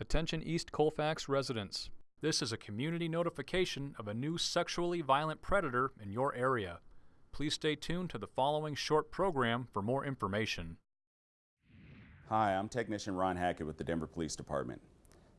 Attention East Colfax residents. This is a community notification of a new sexually violent predator in your area. Please stay tuned to the following short program for more information. Hi, I'm Technician Ron Hackett with the Denver Police Department.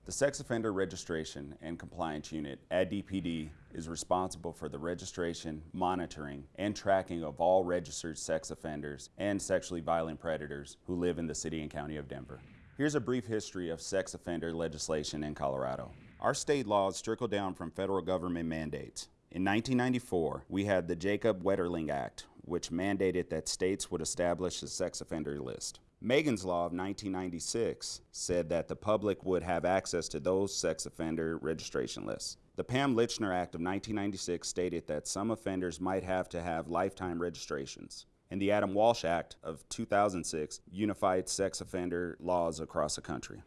The Sex Offender Registration and Compliance Unit at DPD is responsible for the registration, monitoring, and tracking of all registered sex offenders and sexually violent predators who live in the City and County of Denver. Here's a brief history of sex offender legislation in Colorado. Our state laws trickle down from federal government mandates. In 1994, we had the Jacob Wetterling Act, which mandated that states would establish a sex offender list. Megan's Law of 1996 said that the public would have access to those sex offender registration lists. The Pam Lychner Act of 1996 stated that some offenders might have to have lifetime registrations. And the Adam Walsh Act of 2006 unified sex offender laws across the country.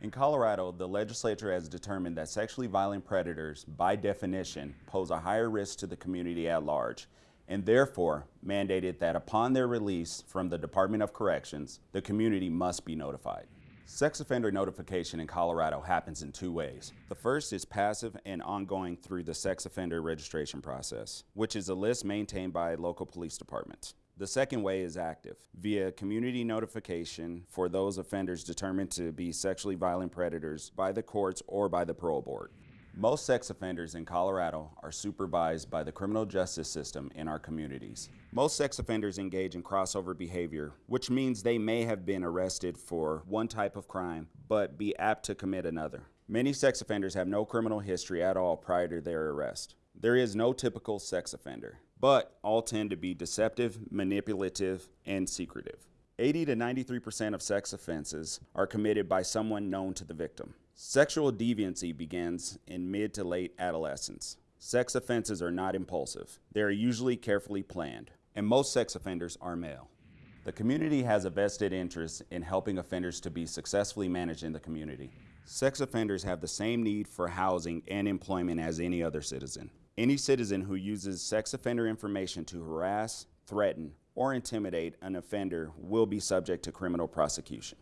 In Colorado, the legislature has determined that sexually violent predators, by definition, pose a higher risk to the community at large and therefore mandated that upon their release from the Department of Corrections, the community must be notified. Sex offender notification in Colorado happens in two ways. The first is passive and ongoing through the sex offender registration process, which is a list maintained by local police departments. The second way is active, via community notification for those offenders determined to be sexually violent predators by the courts or by the parole board. Most sex offenders in Colorado are supervised by the criminal justice system in our communities. Most sex offenders engage in crossover behavior, which means they may have been arrested for one type of crime, but be apt to commit another. Many sex offenders have no criminal history at all prior to their arrest. There is no typical sex offender, but all tend to be deceptive, manipulative, and secretive. 80 to 93% of sex offenses are committed by someone known to the victim. Sexual deviancy begins in mid to late adolescence. Sex offenses are not impulsive. They are usually carefully planned, and most sex offenders are male. The community has a vested interest in helping offenders to be successfully managed in the community. Sex offenders have the same need for housing and employment as any other citizen. Any citizen who uses sex offender information to harass, threaten, or intimidate an offender will be subject to criminal prosecution.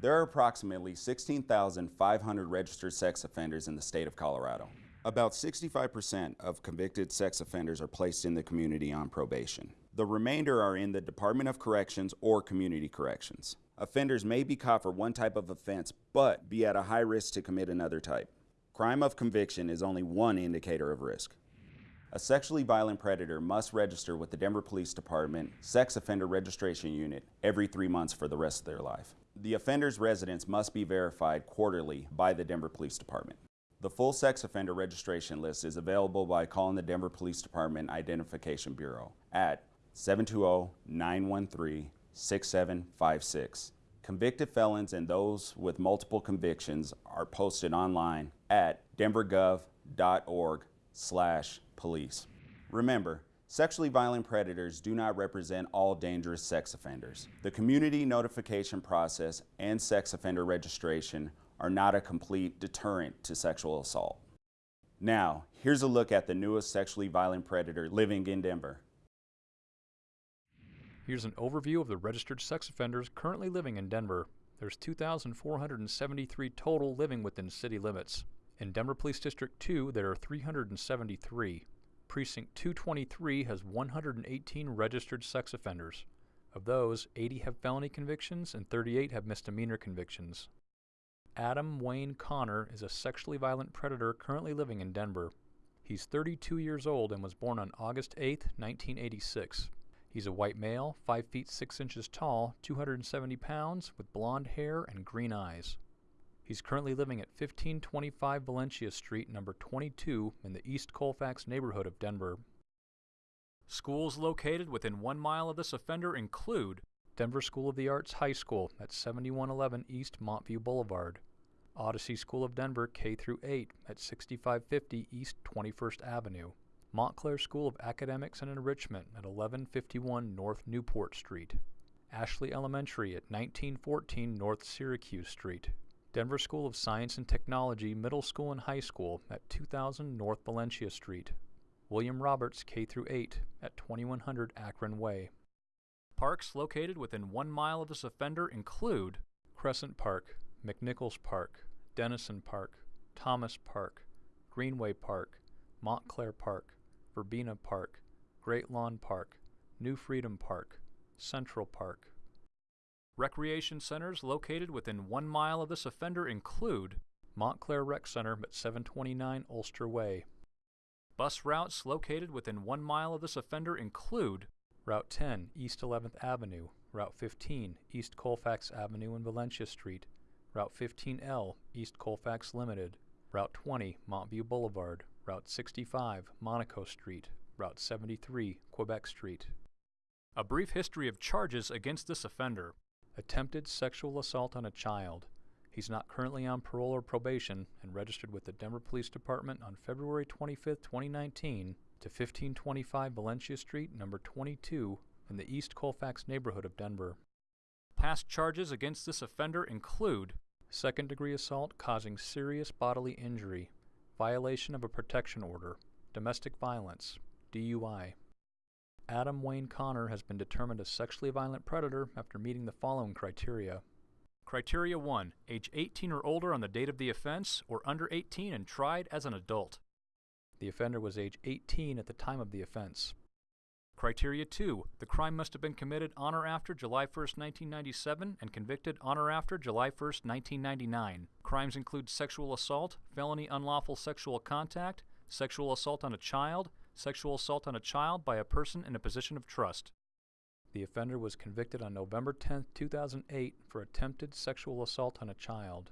There are approximately 16,500 registered sex offenders in the state of Colorado. About 65% of convicted sex offenders are placed in the community on probation. The remainder are in the Department of Corrections or Community Corrections. Offenders may be caught for one type of offense, but be at a high risk to commit another type. Crime of conviction is only one indicator of risk. A sexually violent predator must register with the Denver Police Department Sex Offender Registration Unit every three months for the rest of their life. The offender's residence must be verified quarterly by the Denver Police Department. The full sex offender registration list is available by calling the Denver Police Department Identification Bureau at 720-913-6756. Convicted felons and those with multiple convictions are posted online at denvergov.org slash police. Remember, Sexually violent predators do not represent all dangerous sex offenders. The community notification process and sex offender registration are not a complete deterrent to sexual assault. Now, here's a look at the newest sexually violent predator living in Denver. Here's an overview of the registered sex offenders currently living in Denver. There's 2,473 total living within city limits. In Denver Police District 2, there are 373. Precinct 223 has 118 registered sex offenders. Of those, 80 have felony convictions and 38 have misdemeanor convictions. Adam Wayne Connor is a sexually violent predator currently living in Denver. He's 32 years old and was born on August 8, 1986. He's a white male, 5 feet 6 inches tall, 270 pounds, with blonde hair and green eyes. He's currently living at 1525 Valentia Street, number 22, in the East Colfax neighborhood of Denver. Schools located within one mile of this offender include Denver School of the Arts High School at 7111 East Montview Boulevard, Odyssey School of Denver K through 8 at 6550 East 21st Avenue, Montclair School of Academics and Enrichment at 1151 North Newport Street, Ashley Elementary at 1914 North Syracuse Street, Denver School of Science and Technology Middle School and High School at 2000 North Valentia Street. William Roberts K through 8 at 2100 Akron Way. Parks located within one mile of this offender include Crescent Park, McNichols Park, Denison Park, Thomas Park, Greenway Park, Montclair Park, Verbena Park, Great Lawn Park, New Freedom Park, Central Park. Recreation centers located within one mile of this offender include Montclair Rec Center at 729 Ulster Way. Bus routes located within one mile of this offender include Route 10 East 11th Avenue, Route 15 East Colfax Avenue and Valentia Street, Route 15L East Colfax Limited, Route 20 Montview Boulevard, Route 65 Monaco Street, Route 73 Quebec Street. A brief history of charges against this offender. Attempted sexual assault on a child. He's not currently on parole or probation and registered with the Denver Police Department on February 25, 2019 to 1525 Valentia Street, number 22, in the East Colfax neighborhood of Denver. Past charges against this offender include second degree assault causing serious bodily injury, violation of a protection order, domestic violence, DUI. Adam Wayne Connor has been determined a sexually violent predator after meeting the following criteria. Criteria 1. Age 18 or older on the date of the offense, or under 18 and tried as an adult. The offender was age 18 at the time of the offense. Criteria 2. The crime must have been committed on or after July 1, 1997 and convicted on or after July 1, 1999. Crimes include sexual assault, felony unlawful sexual contact, sexual assault on a child, sexual assault on a child by a person in a position of trust. The offender was convicted on November 10, 2008 for attempted sexual assault on a child.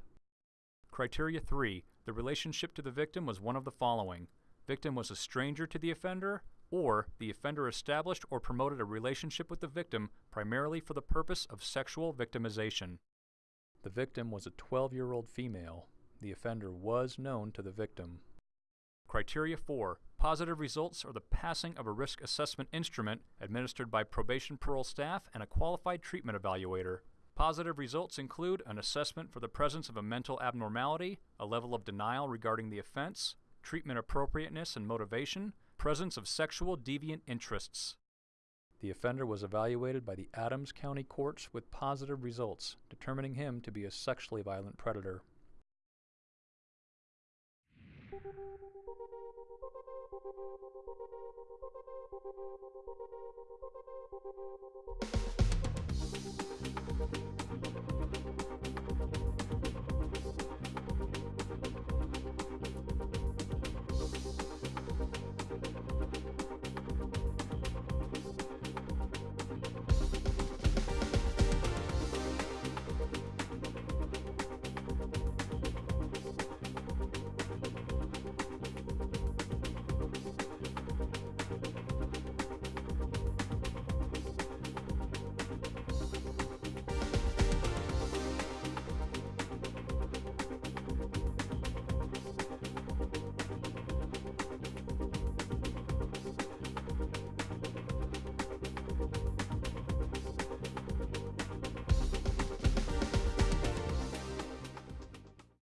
Criteria 3. The relationship to the victim was one of the following. Victim was a stranger to the offender, or the offender established or promoted a relationship with the victim primarily for the purpose of sexual victimization. The victim was a 12-year-old female. The offender was known to the victim. Criteria 4. Positive results are the passing of a risk assessment instrument administered by probation parole staff and a qualified treatment evaluator. Positive results include an assessment for the presence of a mental abnormality, a level of denial regarding the offense, treatment appropriateness and motivation, presence of sexual deviant interests. The offender was evaluated by the Adams County courts with positive results, determining him to be a sexually violent predator.